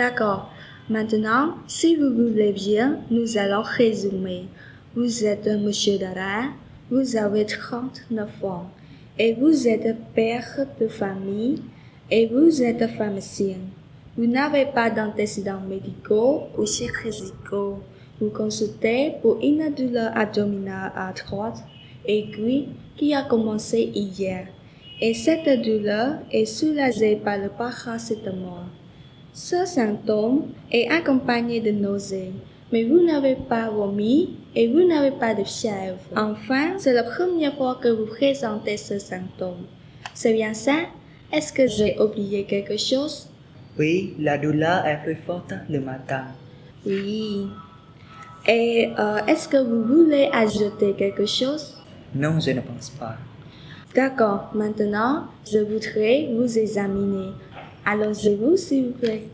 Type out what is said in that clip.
D'accord. Maintenant, si vous voulez bien, nous allons résumer. Vous êtes monsieur Dara, vous avez 39 ans, et vous êtes père de famille, et vous êtes pharmacien. Vous n'avez pas d'antécédents médicaux ou chirurgicaux. Vous consultez pour une douleur abdominale à droite, aiguë, qui a commencé hier. Et cette douleur est soulagée par le paracétamol. Ce symptôme est accompagné de nausées, mais vous n'avez pas vomi et vous n'avez pas de fièvre. Enfin, c'est la première fois que vous présentez ce symptôme. C'est bien ça? Est-ce que j'ai oublié quelque chose? Oui, la douleur est plus forte le matin. Oui. Et euh, est-ce que vous voulez ajouter quelque chose? Non, je ne pense pas. D'accord, maintenant, je voudrais vous examiner. Allongez-vous, s'il vous plaît.